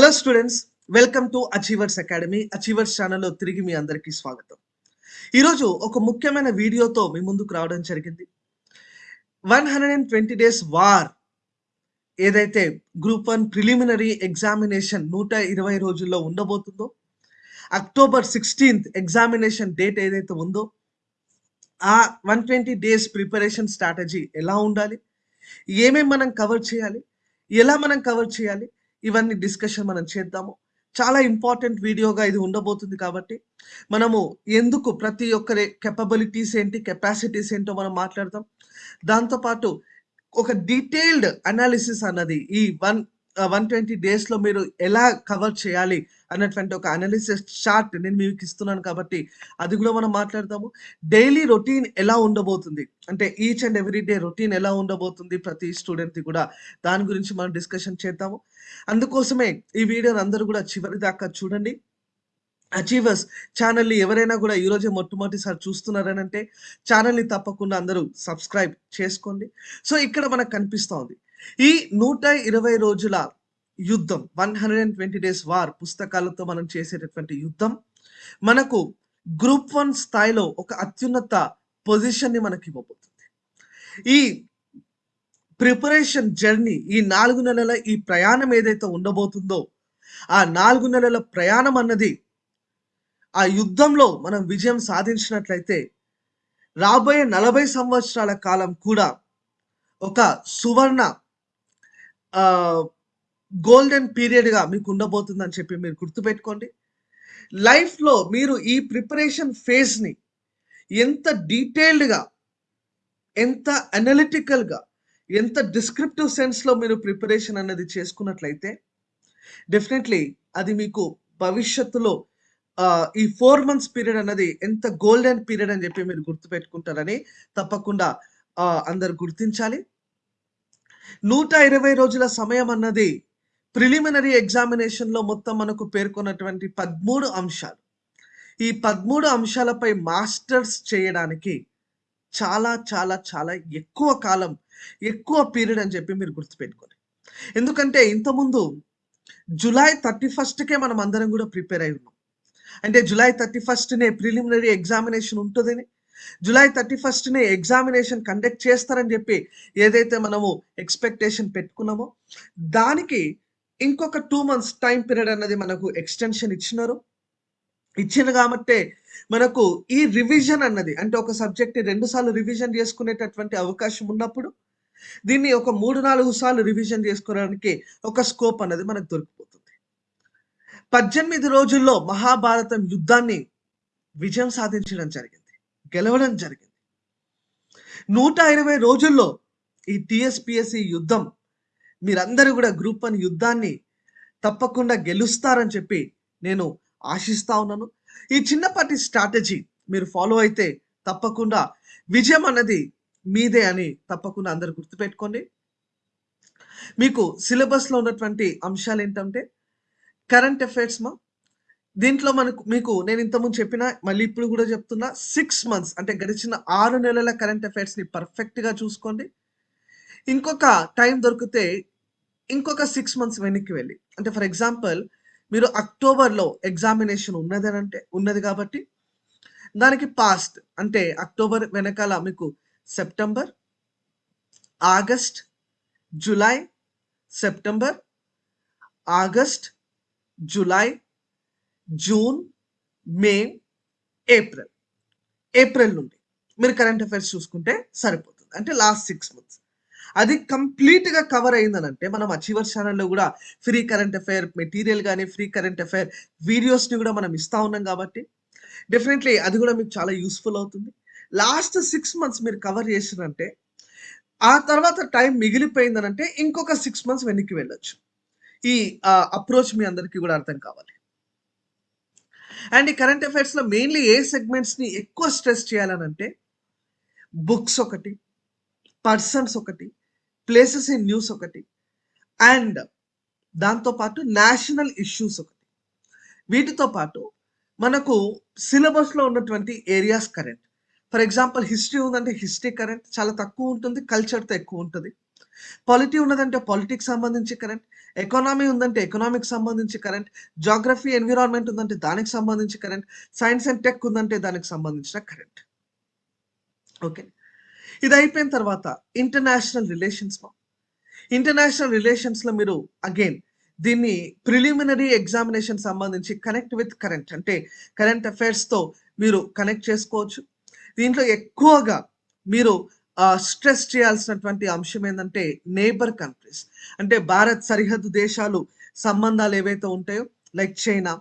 Hello students welcome to Achievers Academy Achievers ఛానల్లో తిరిగి మీ అందరికీ స్వాగతం. ఈరోజు ఒక ముఖ్యమైన వీడియోతో మీ ముందుకు రావడం జరిగింది. One hundred and twenty days war ఏదైతే గ్రూప్ వన్ ప్రిలిమినరీ ఎగ్జామినేషన్ నూట ఇరవై రోజుల్లో ఉండబోతుందో అక్టోబర్ సిక్స్టీన్త్ ఎగ్జామినేషన్ డేట్ ఏదైతే ఉందో ఆ one twenty days preparation strategy ఎలా ఉండాలి? ఏమేమి మనం కవర్ చేయాలి? ఎలా మనం కవర్ చేయాలి? ఇవన్నీ డిస్కషన్ మనం చేద్దాము. చాలా ఇంపార్టెంట్ వీడియోగా ఇది ఉండబోతుంది కాబట్టి మనము ఎందుకు ప్రతి ఒక్కరి కెపబిలిటీస్ ఏంటి కెపాసిటీస్ ఏంటో మనం మాట్లాడదాం. దాంతోపాటు ఒక డీటెయిల్డ్ అనాలిసిస్ అన్నది ఈ వన్ వన్ ట్వంటీ డేస్లో మీరు ఎలా కవర్ చేయాలి అన్నటువంటి ఒక అనాలిసిస్ చార్ట్ నేను మీకు ఇస్తున్నాను కాబట్టి అది కూడా మనం మాట్లాడతాము. డైలీ రొటీన్ ఎలా ఉండబోతుంది? అంటే each and every day routine ఎలా ఉండబోతుంది ప్రతి స్టూడెంట్ది కూడా? దాని గురించి మనం డిస్కషన్ చేద్దాము. అందుకోసమే ఈ వీడియోని అందరూ కూడా చివరి దాకా చూడండి. అచీవర్స్ ఛానల్ని ఎవరైనా కూడా ఈరోజే మొట్టమొదటిసారి చూస్తున్నారని అంటే ఛానల్ని తప్పకుండా అందరూ సబ్స్క్రైబ్ చేసుకోండి. సో ఇక్కడ మనకు కనిపిస్తూ ఉంది ఈ నూట ఇరవై రోజుల యుద్ధం one hundred and twenty days war పుస్తకాలతో మనం చేసేటటువంటి యుద్ధం మనకు గ్రూప్ వన్ స్థాయిలో ఒక అత్యున్నత పొజిషన్ని మనకి ఇవ్వబోతుంది. ఈ ప్రిపరేషన్ జర్నీ ఈ నాలుగు నెలల ఈ ప్రయాణం ఏదైతే ఉండబోతుందో ఆ నాలుగు నెలల ప్రయాణం అన్నది ఆ యుద్ధంలో మనం విజయం సాధించినట్లయితే రాబోయే నలభై సంవత్సరాల కాలం కూడా ఒక సువర్ణ గోల్డెన్ పీరియడ్గా మీకు ఉండబోతుందని చెప్పి మీరు గుర్తుపెట్టుకోండి. లైఫ్లో మీరు ఈ ప్రిపరేషన్ ఫేజ్ని ఎంత డీటెయిల్డ్గా ఎంత అనలిటికల్గా ఎంత డిస్క్రిప్టివ్ సెన్స్లో మీరు ప్రిపరేషన్ అనేది చేసుకున్నట్లయితే డెఫినెట్లీ అది మీకు భవిష్యత్తులో ఈ ఫోర్ మంత్స్ పీరియడ్ అన్నది ఎంత గోల్డెన్ పీరియడ్ అని చెప్పి మీరు గుర్తుపెట్టుకుంటారని తప్పకుండా అందరు గుర్తించాలి. నూట ఇరవై రోజుల సమయం అన్నది ప్రిలిమినరీ ఎగ్జామినేషన్లో మొత్తం మనకు పేర్కొన్నటువంటి పదమూడు అంశాలు. ఈ పదమూడు అంశాలపై మాస్టర్స్ చేయడానికి చాలా చాలా చాలా ఎక్కువ కాలం ఎక్కువ పీరియడ్ అని చెప్పి మీరు గుర్తుపెట్టుకోండి. ఎందుకంటే ఇంతకుముందు జూలై థర్టీ ఫస్ట్కే మనం అందరం కూడా ప్రిపేర్ అయి ఉన్నాం. అంటే జులై థర్టీ ఫస్ట్నే ప్రిలిమినరీ ఎగ్జామినేషన్ ఉంటుందని జూలై థర్టీ ఫస్ట్నే ఎగ్జామినేషన్ కండక్ట్ చేస్తారని చెప్పి ఏదైతే మనము ఎక్స్పెక్టేషన్ పెట్టుకున్నామో దానికి ఇంకొక టూ మంత్స్ టైం పీరియడ్ అన్నది మనకు ఎక్స్టెన్షన్ ఇచ్చినారు. ఇచ్చింది కాబట్టి మనకు ఈ రివిజన్ అన్నది అంటే ఒక సబ్జెక్ట్ని రెండు సార్లు రివిజన్ చేసుకునేటటువంటి అవకాశం ఉన్నప్పుడు దీన్ని ఒక మూడు నాలుగు సార్లు రివిజన్ చేసుకోవడానికి ఒక స్కోప్ అన్నది మనకు దొరికిపోతుంది. పద్దెనిమిది రోజుల్లో మహాభారతం యుద్ధాన్ని విజయం సాధించడం జరిగింది. గెలవడం జరిగింది. నూట ఇరవై రోజుల్లో ఈ టిఎస్పిఎస్సి యుద్ధం మీరందరూ కూడా గ్రూప్ వన్ యుద్ధాన్ని తప్పకుండా గెలుస్తారని చెప్పి నేను ఆశిస్తా ఉన్నాను. ఈ చిన్నపాటి స్ట్రాటజీ మీరు ఫాలో అయితే తప్పకుండా విజయం అన్నది మీదే అని తప్పకుండా అందరు గుర్తుపెట్టుకోండి. మీకు సిలబస్లో ఉన్నటువంటి అంశాలు ఏంటంటే కరెంట్ అఫైర్స్ మా దీంట్లో మనకు మీకు నేను ఇంతకుముందు చెప్పిన మళ్ళీ ఇప్పుడు కూడా చెప్తున్నా సిక్స్ మంత్స్ అంటే గడిచిన ఆరు నెలల కరెంట్ అఫైర్స్ని పర్ఫెక్ట్గా చూసుకోండి. ఇంకొక టైం దొరికితే ఇంకొక సిక్స్ మంత్స్ వెనక్కి వెళ్ళి. అంటే ఫర్ ఎగ్జాంపుల్ మీరు అక్టోబర్లో ఎగ్జామినేషన్ ఉన్నదని అంటే ఉన్నది కాబట్టి దానికి పాస్ట్ అంటే అక్టోబర్ వెనకాల మీకు September August July September August July June May April. April నుండి మీరు కరెంట్ అఫైర్స్ చూసుకుంటే సరిపోతుంది. అంటే లాస్ట్ సిక్స్ మంత్స్. అది కంప్లీట్గా కవర్ అయిందనంటే మనం అచీవర్ ఛానల్లో కూడా ఫ్రీ కరెంట్ అఫైర్ మెటీరియల్ కానీ ఫ్రీ కరెంట్ అఫైర్ వీడియోస్ని కూడా మనం ఇస్తూ ఉన్నాం కాబట్టి డెఫినెట్లీ అది కూడా మీకు చాలా యూస్ఫుల్ అవుతుంది. లాస్ట్ సిక్స్ మంత్స్ మీరు కవర్ చేసినంటే ఆ తర్వాత టైం మిగిలిపోయిందనంటే ఇంకొక సిక్స్ మంత్స్ వెనక్కి వెళ్ళొచ్చు. ఈ అప్రోచ్ మీ అందరికీ కూడా అర్థం కావాలి. అండ్ ఈ కరెంట్ అఫైర్స్లో మెయిన్లీ ఏ సెగ్మెంట్స్ని ఎక్కువ స్ట్రెస్ చేయాలనంటే బుక్స్ ఒకటి పర్సన్స్ ఒకటి ప్లేసెస్ ఇన్ న్యూస్ ఒకటి అండ్ దాంతోపాటు నేషనల్ ఇష్యూస్ ఒకటి. వీటితో పాటు మనకు సిలబస్లో ఉన్నటువంటి areas current for example history ఉందంటే హిస్టరీ కరెంట్ చాలా తక్కువ ఉంటుంది కల్చర్తో ఎక్కువ ఉంటుంది. పాలిటీ ఉన్నదంటే పాలిటిక్స్ సంబంధించి కరెంట్ ఎకానమీ ఉందంటే ఎకనామిక్ సంబంధించి కరెంట్ జాగ్రఫీ ఎన్విరాన్మెంట్ ఉందంటే దానికి సంబంధించి కరెంట్ సైన్స్ అండ్ టెక్ ఉందంటే దానికి సంబంధించిన కరెంట్ ఓకే ఇది అయిపోయిన తర్వాత ఇంటర్నేషనల్ రిలేషన్స్ ఇంటర్నేషనల్ రిలేషన్స్లో మీరు అగైన్ దీన్ని ప్రిలిమినరీ ఎగ్జామినేషన్ సంబంధించి కనెక్ట్ విత్ కరెంట్ అంటే కరెంట్ అఫైర్స్తో మీరు కనెక్ట్ చేసుకోవచ్చు. దీంట్లో ఎక్కువగా మీరు స్ట్రెస్ చేయాల్సినటువంటి అంశం ఏంటంటే నేబర్ కంట్రీస్ అంటే భారత్ సరిహద్దు దేశాలు సంబంధాలు ఏవైతే ఉంటాయో like China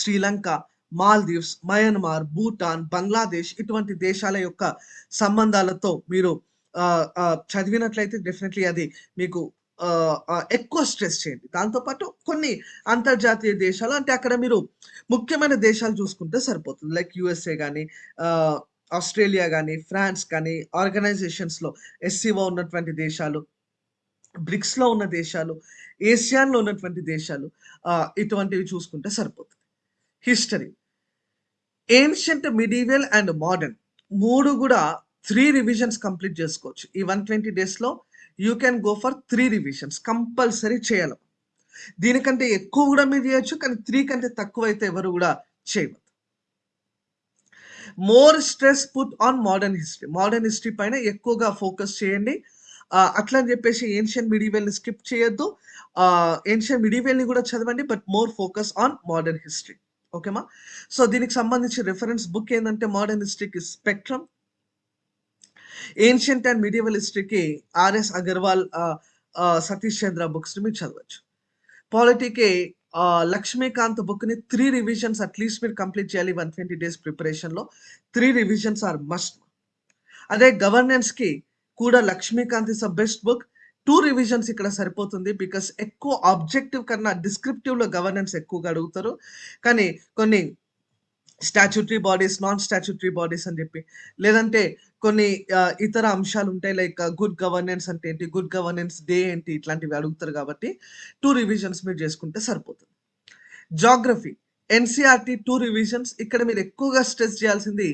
Sri Lanka Maldives Myanmar Bhutan Bangladesh ఇటువంటి దేశాల యొక్క సంబంధాలతో మీరు చదివినట్లయితే డెఫినెట్లీ అది మీకు ఎక్కువ స్ట్రెస్ చేయండి. దాంతోపాటు కొన్ని అంతర్జాతీయ దేశాలు అంటే అక్కడ మీరు ముఖ్యమైన దేశాలు చూసుకుంటే సరిపోతుంది. లైక్ యుఎస్ఏ కానీ ఆస్ట్రేలియా కానీ ఫ్రాన్స్ కానీ ఆర్గనైజేషన్స్లో ఎస్సీఓ ఉన్నటువంటి దేశాలు బ్రిక్స్లో ఉన్న దేశాలు ఏషియాన్లో ఉన్నటువంటి దేశాలు ఇటువంటివి చూసుకుంటే సరిపోతుంది. History. Ancient medieval and modern మూడు కూడా త్రీ రివిజన్స్ కంప్లీట్ చేసుకోవచ్చు. ఈ వన్ ట్వంటీ డేస్లో you can go for three revisions compulsory చేయాలి. దీనికంటే ఎక్కువ కూడా మీరు చేయొచ్చు కానీ త్రీ కంటే తక్కువ అయితే ఎవరు కూడా చేయవద్దు more stress put on modern history modern history పైన ఎక్కువగా ఫోకస్ చేయండి. అట్లా అని చెప్పేసి ఏన్షియన్ మిడివెల్ని స్కిప్ చేయొద్దు. ఏన్షియన్ మిడివెల్ని కూడా చదవండి but more focus on modern history ఓకేమా so దీనికి సంబంధించి రిఫరెన్స్ బుక్ ఏంటంటే మోడర్న్ హిస్టరీకి స్పెక్ట్రమ్ ఏన్షియంట్ అండ్ మిడివల్ హిస్టరీకి ఆర్ఎస్ అగర్వాల్ సతీష్ చంద్ర బుక్స్ని మీరు చదవచ్చు. పాలిటీకి లక్ష్మీకాంత్ బుక్ని త్రీ రివిజన్స్ అట్లీస్ట్ మీరు కంప్లీట్ చేయాలి. వన్ ట్వంటీ డేస్ ప్రిపరేషన్లో త్రీ రివిజన్స్ ఆర్ మస్ట్ అదే గవర్నెన్స్కి కూడా Laxmikanth is a best book two revisions ఇక్కడ సరిపోతుంది బికాస్ ఎక్కువ ఆబ్జెక్టివ్ కన్నా డిస్క్రిప్టివ్లో గవర్నెన్స్ ఎక్కువగా అడుగుతారు. కానీ కొన్ని statutory bodies non statutory bodies అని చెప్పి. లేదంటే కొన్ని ఇతర అంశాలు ఉంటాయి లైక్ గుడ్ గవర్నెన్స్ అంటే ఏంటి గుడ్ గవర్నెన్స్ డే ఏంటి ఇట్లాంటివి అడుగుతారు కాబట్టి టూ రివిజన్స్ మీరు చేసుకుంటే సరిపోతుంది. జాగ్రఫీ ఎన్సీఆర్టీ టూ రివిజన్స్ ఇక్కడ మీరు ఎక్కువగా స్ట్రెస్ చేయాల్సింది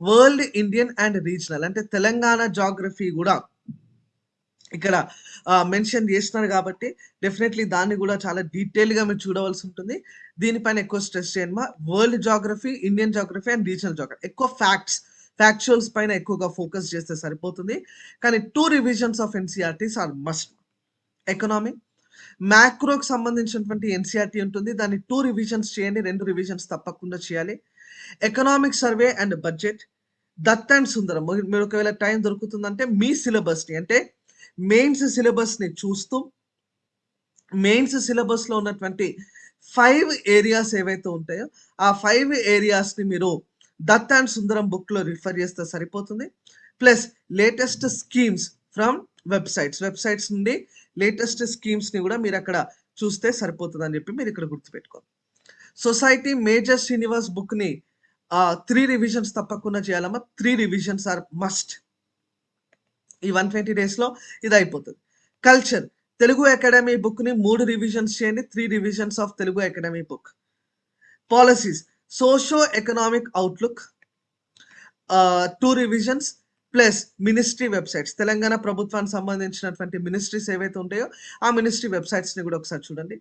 వరల్డ్ ఇండియన్ అండ్ రీజనల్ అంటే తెలంగాణ జాగ్రఫీ కూడా ఇక్కడ మెన్షన్ చేస్తున్నారు కాబట్టి డెఫినెట్లీ దాన్ని కూడా చాలా డీటెయిల్గా మీరు చూడవలసి ఉంటుంది. దీనిపైన ఎక్కువ స్ట్రెస్ చేయండి మా. World geography Indian geography and regional geography. ఎక్కువ ఫ్యాక్ట్స్ ఫ్యాక్చువల్స్ పైన ఎక్కువగా ఫోకస్ చేస్తే సరిపోతుంది. కానీ two revisions of NCERTs are must. Economy మ్యాక్రోకి సంబంధించినటువంటి ఎన్సీఆర్టీ ఉంటుంది. దాన్ని టూ రివిజన్స్ చేయండి రెండు రివిజన్స్ తప్పకుండా చేయాలి. Economic survey and budget Dutt and Sundaram. మీరు ఒకవేళ టైం దొరుకుతుందంటే మీ సిలబస్ని అంటే మెయిన్స్ సిలబస్ని చూస్తూ మెయిన్స్ సిలబస్లో ఉన్నటువంటి ఫైవ్ ఏరియాస్ ఏవైతే ఉంటాయో ఆ ఫైవ్ ఏరియాస్ని మీరు దత్ అండ్ సుందరం బుక్లో రిఫర్ చేస్తే సరిపోతుంది. Plus latest schemes from websites. Websites నుండి లేటెస్ట్ స్కీమ్స్ని కూడా మీరు అక్కడ చూస్తే సరిపోతుంది అని చెప్పి మీరు ఇక్కడ గుర్తుపెట్టుకోండి సొసైటీ మేజర్ శ్రీనివాస్ బుక్ని త్రీ రివిజన్స్ తప్పకుండా చేయాలమ్మా. Three revisions are must. ఈ వన్ ట్వంటీ డేస్లో ఇది అయిపోతుంది కల్చర్. తెలుగు అకాడమీ బుక్ని మూడు రివిజన్స్ చేయండి. Three revisions of Telugu Academy book. Policies. Socio economic outlook two revisions plus ministry websites. Telangana ప్రభుత్వానికి సంబంధించినటువంటి మినిస్ట్రీస్ ఏవైతే ఉంటాయో ఆ మినిస్ట్రీ వెబ్సైట్స్ని కూడా ఒకసారి చూడండి.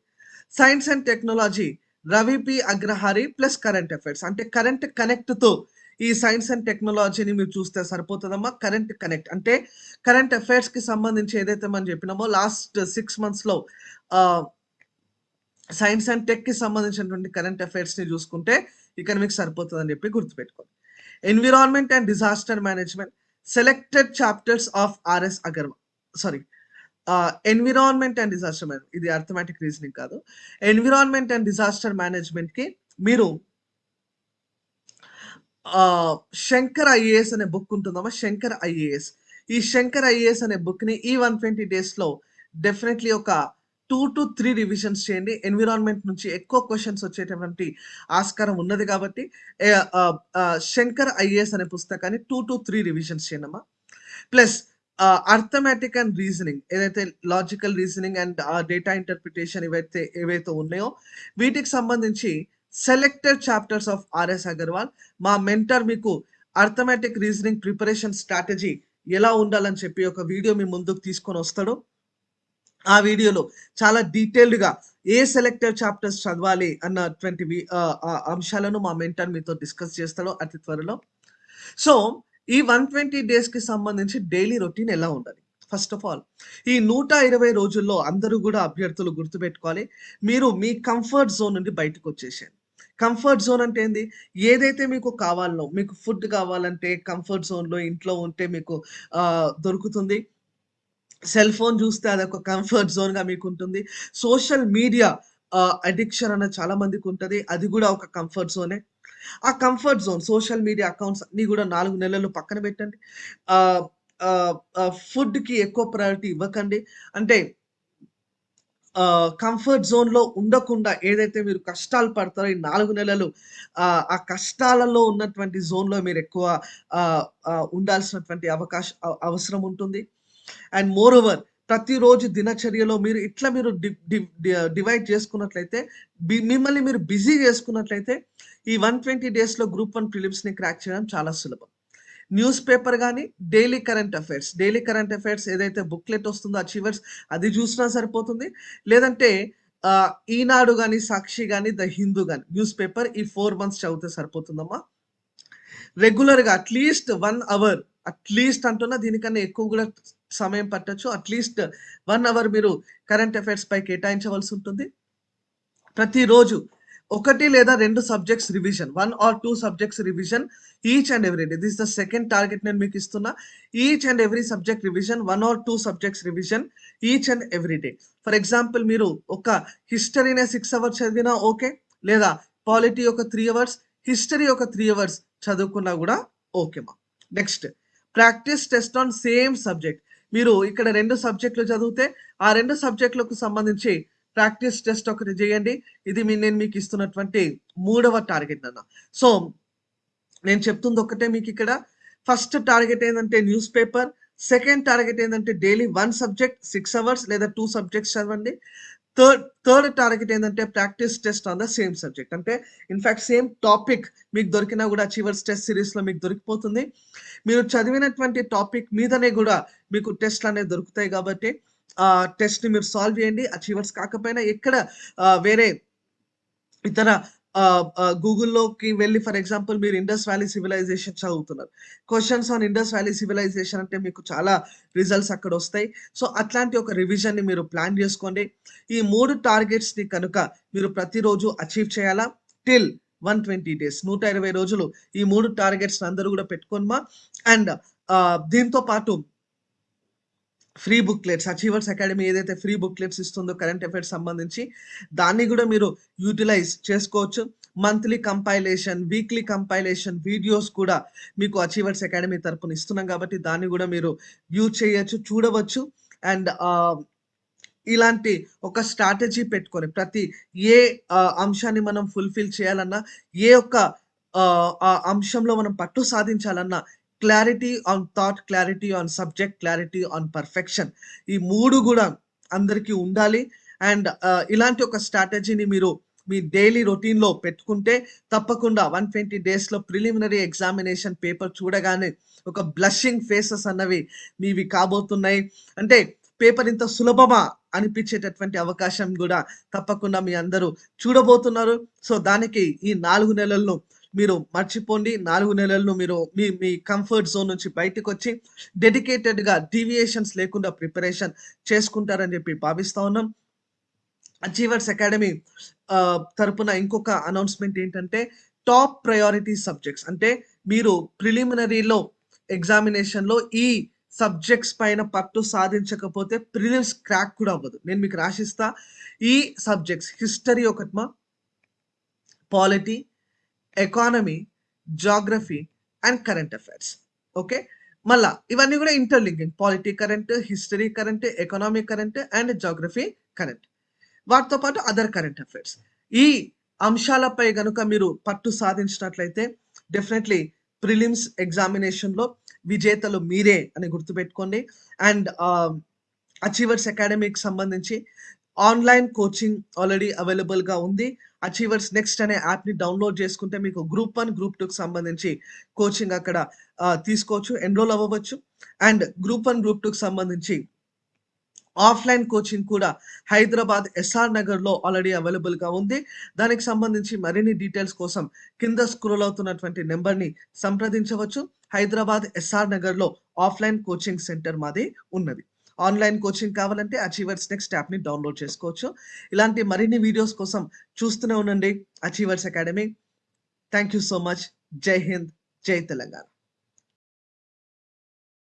Science and technology. Ravi P Agrahari plus current affairs. అంటే కరెంట్ కనెక్ట్తో ఈ సైన్స్ అండ్ టెక్నాలజీని మీరు చూస్తే సరిపోతుందమ్మా? Current connect. అంటే కరెంట్ అఫైర్స్కి సంబంధించి ఏదైతే మనం చెప్పినామో లాస్ట్ సిక్స్ మంత్స్లో సైన్స్ అండ్ టెక్కి సంబంధించినటువంటి కరెంట్ అఫైర్స్ని చూసుకుంటే ఇక్కడ మీకు సరిపోతుంది అని చెప్పి గుర్తుపెట్టుకోండి. Environment and disaster management. Selected chapters of RS Agarwal sorry environment and disaster manage ఇది అర్థమెటిక్ రీజనింగ్ కాదు. ఎన్విరాన్మెంట్ అండ్ డిజాస్టర్ మేనేజ్మెంట్కి మీరు శంకర్ ఐఏఎస్ అనే బుక్ ఉంటుందమ్మా శంకర్ ఐఏఎస్. ఈ శంకర్ ఐఏఎస్ అనే బుక్ని ఈ వన్ ట్వంటీ డేస్లో డెఫినెట్లీ ఒక టూ టు త్రీ రివిజన్స్ చేయండి. ఎన్విరాన్మెంట్ నుంచి ఎక్కువ క్వశ్చన్స్ వచ్చేటటువంటి ఆస్కారం ఉన్నది కాబట్టి శంకర్ ఐఏఎస్ అనే పుస్తకాన్ని టూ టు త్రీ రివిజన్స్ చేయండి అమ్మా. ప్లస్ అర్థమెటిక్ అండ్ రీజనింగ్ ఏదైతే logical reasoning and data interpretation ఏవైతే ఏవైతే ఉన్నాయో వీటికి సంబంధించి selected chapters of RS Agarwal మా మెంటర్ మీకు అర్థమెటిక్ రీజనింగ్ ప్రిపరేషన్ స్ట్రాటజీ ఎలా ఉండాలని చెప్పి ఒక వీడియో మీ ముందుకు తీసుకొని వస్తాడు. ఆ వీడియోలో చాలా డీటెయిల్డ్గా ఏ సెలెక్టెడ్ చాప్టర్స్ చదవాలి అన్నటువంటి ట్వంటీ అంశాలను మా మెంటర్ మీతో డిస్కస్ చేస్తాడో అతి త్వరలో. సో ఈ వన్ ట్వంటీ డేస్కి సంబంధించి డైలీ రొటీన్ ఎలా ఉండాలి? ఫస్ట్ ఆఫ్ ఆల్ ఈ నూట ఇరవై రోజుల్లో అందరూ కూడా అభ్యర్థులు గుర్తుపెట్టుకోవాలి. మీరు మీ కంఫర్ట్ జోన్ నుండి బయటకు వచ్చేసేయండి. కంఫర్ట్ జోన్ అంటే ఏంది? ఏదైతే మీకు కావాలనో మీకు ఫుడ్ కావాలంటే కంఫర్ట్ జోన్లో ఇంట్లో ఉంటే మీకు దొరుకుతుంది. సెల్ ఫోన్ చూస్తే అదొక కంఫర్ట్ జోన్గా మీకు ఉంటుంది సోషల్ మీడియా అడిక్షన్ అన్న చాలా మందికి ఉంటుంది. అది కూడా ఒక కంఫర్ట్ జోనే. ఆ comfort zone social media accounts అన్ని కూడా నాలుగు నెలలు పక్కన పెట్టండి. ఫుడ్కి ఎక్కువ ప్రయారిటీ ఇవ్వకండి. అంటే కంఫర్ట్ జోన్లో ఉండకుండా ఏదైతే మీరు కష్టాలు పడతారో ఈ నాలుగు నెలలు ఆ, కష్టాలలో ఉన్నటువంటి జోన్లో మీరు ఎక్కువ ఉండాల్సినటువంటి అవకాశం అవసరం ఉంటుంది. అండ్ మోర్ ఓవర్ ప్రతిరోజు దినచర్యలో మీరు ఇట్లా మీరు డివైడ్ చేసుకున్నట్లయితే మిమ్మల్ని మీరు బిజీ చేసుకున్నట్లయితే ఈ వన్ ట్వంటీ డేస్లో గ్రూప్ వన్ ప్రిలిమ్స్ని క్రాక్ చేయడం చాలా సులభం. న్యూస్ పేపర్ కానీ daily current affairs. Daily current affairs ఏదైతే బుక్లెట్ వస్తుందో అచీవర్స్ అది చూసినా సరిపోతుంది. లేదంటే ఈనాడు కానీ సాక్షి కానీ ద హిందూ కానీ న్యూస్ పేపర్ ఈ ఫోర్ మంత్స్ చదివితే సరిపోతుందమ్మా. రెగ్యులర్గా అట్లీస్ట్ వన్ అవర్ అట్లీస్ట్ అంటున్నా దీనికన్నా ఎక్కువ కూడా సమయం పట్టచ్చు. అట్లీస్ట్ వన్ అవర్ మీరు కరెంట్ అఫైర్స్ పై కేటాయించవలసి ఉంటుంది. ప్రతిరోజు ఒకటి లేదా రెండు subjects revision one or two subjects revision each and every day this the second target నేను మీకు ఇస్తున్నా. Each and every subject revision one or two subjects revision each and every day for example మీరు ఒక హిస్టరీనే six hours చదివినా okay లేదా polity ఒక three hours history ఒక త్రీ అవర్స్ చదువుకున్నా కూడా ఓకేమా next practice test on same subject మీరు ఇక్కడ రెండు సబ్జెక్టులు చదివితే ఆ రెండు సబ్జెక్టులకు సంబంధించి ప్రాక్టీస్ టెస్ట్ ఒకటి చేయండి. ఇది నేను మీకు ఇస్తున్నటువంటి మూడవ టార్గెట్ అన్న సో నేను చెప్తుంది ఒకటే మీకు ఇక్కడ. ఫస్ట్ టార్గెట్ ఏంటంటే న్యూస్ పేపర్. సెకండ్ టార్గెట్ ఏంటంటే daily one subject six hours లేదా టూ సబ్జెక్ట్స్ చదవండి. థర్డ్ థర్డ్ టార్గెట్ ఏంటంటే practice test on the same subject. అంటే ఇన్ఫాక్ట్ సేమ్ టాపిక్ మీకు దొరికినా కూడా అచీవర్స్ టెస్ట్ సిరీస్లో మీకు దొరికిపోతుంది. మీరు చదివినటువంటి టాపిక్ మీదనే కూడా మీకు టెస్ట్లు అనేవి దొరుకుతాయి కాబట్టి టెస్ట్ని మీరు సాల్వ్ చేయండి అచీవర్స్ కాకపోయినా ఎక్కడ వేరే ఇతర గూగుల్లోకి వెళ్ళి ఫర్ ఎగ్జాంపుల్ మీరు ఇండస్ వ్యాలీ సివిలైజేషన్ చదువుతున్నారు. Questions on Indus valley civilisation అంటే మీకు చాలా రిజల్ట్స్ అక్కడ వస్తాయి. సో అట్లాంటి ఒక రివిజన్ని మీరు ప్లాన్ చేసుకోండి. ఈ మూడు టార్గెట్స్ని కనుక మీరు ప్రతిరోజు అచీవ్ చేయాలా? టిల్ వన్ ట్వంటీ డేస్ నూట ఇరవై రోజులు ఈ మూడు టార్గెట్స్ అందరూ కూడా పెట్టుకోమా అండ్ దీంతో పాటు ఫ్రీ బుక్లెట్స్ అచీవర్స్ అకాడమీ ఏదైతే ఫ్రీ బుక్లెట్స్ ఇస్తుందో కరెంట్ అఫైర్స్ సంబంధించి దాన్ని కూడా మీరు యూటిలైజ్ చేసుకోవచ్చు. Monthly compilation weekly compilation videos కూడా మీకు అచీవర్స్ అకాడమీ తరపున ఇస్తున్నాం కాబట్టి దాన్ని కూడా మీరు వ్యూ చేయొచ్చు చూడవచ్చు. అండ్ ఇలాంటి ఒక స్ట్రాటజీ పెట్టుకొని ప్రతి ఏ అంశాన్ని మనం ఫుల్ఫిల్ చేయాలన్నా ఏ ఒక్క ఆ అంశంలో మనం పట్టు సాధించాలన్నా clarity on thought clarity on subject clarity on perfection ఈ మూడు కూడా అందరికీ ఉండాలి. అండ్ uh, ఇలాంటి ఒక స్ట్రాటజీని మీరు మీ డైలీ రొటీన్లో పెట్టుకుంటే తప్పకుండా వన్ ట్వంటీ డేస్లో ప్రిలిమినరీ ఎగ్జామినేషన్ పేపర్ చూడగానే ఒక బ్లషింగ్ ఫేసెస్ అన్నవి మీవి కాబోతున్నాయి. అంటే పేపర్ ఇంత సులభమా అనిపించేటటువంటి అవకాశం కూడా తప్పకుండా మీ అందరూ చూడబోతున్నారు. సో దానికి ఈ నాలుగు నెలలను మీరు మర్చిపోండి. నాలుగు నెలలను మీరు మీ మీ కంఫర్ట్ జోన్ నుంచి బయటకు వచ్చి డెడికేటెడ్గా డీవియేషన్స్ లేకుండా ప్రిపరేషన్ చేసుకుంటారని చెప్పి భావిస్తా ఉన్నాం. అచీవర్స్ అకాడమీ తరపున ఇంకొక అనౌన్స్మెంట్ ఏంటంటే టాప్ ప్రయారిటీ సబ్జెక్ట్స్ అంటే మీరు ప్రిలిమినరీలో ఎగ్జామినేషన్లో ఈ సబ్జెక్ట్స్ పైన పట్టు సాధించకపోతే ప్రిలిమ్స్ క్రాక్ కూడా అవ్వదు. నేను మీకు రాసిస్తా. ఈ subjects history ఒకటిమా polity economy geography and current affairs okay మళ్ళా ఇవన్నీ కూడా interlinking polity current history current economic current and geography current వాటితో పాటు అదర్ కరెంట్ అఫైర్స్ ఈ అంశాలపై గనుక మీరు పట్టు సాధించినట్లయితే డెఫినెట్లీ ప్రిలిమ్స్ ఎగ్జామినేషన్లో విజేతలు మీరే అని గుర్తుపెట్టుకోండి. అండ్ అచీవర్స్ అకాడమీకి సంబంధించి ఆన్‌లైన్ కోచింగ్ ఆల్రెడీ అవైలబుల్‌గా ఉంది. అచీవర్స్ నెక్స్ట్ అనే యాప్‌ని డౌన్‌లోడ్ చేసుకుంటే మీకు గ్రూప్ వన్ గ్రూప్ టూకి సంబంధించి కోచింగ్ అక్కడ తీసుకోవచ్చు. ఎన్రోల్ అవ్వవచ్చు. అండ్ గ్రూప్ వన్ గ్రూప్ టూకి సంబంధించి ఆఫ్‌లైన్ కోచింగ్ కూడా హైదరాబాద్ ఎస్ఆర్ నగర్‌లో ఆల్రెడీ అవైలబుల్‌గా ఉంది. దానికి సంబంధించి మరిన్ని డీటెయిల్స్ కోసం కింద స్క్రోల్ అవుతున్నటువంటి నెంబర్ని సంప్రదించవచ్చు. హైదరాబాద్ ఎస్ఆర్ నగర్‌లో ఆఫ్‌లైన్ కోచింగ్ సెంటర్ మాది ఉన్నది. ఆన్‌లైన్ కోచింగ్ కావాలంటే అచీవర్స్ నెక్స్ట్ యాప్‌ని డౌన్‌లోడ్ చేసుకోవచ్చు. ఇలాంటి మరిన్ని వీడియోస్ కోసం చూస్తూనే ఉండండి Achievers Academy. Thank you so much. జై హింద్. జై తెలంగాణ.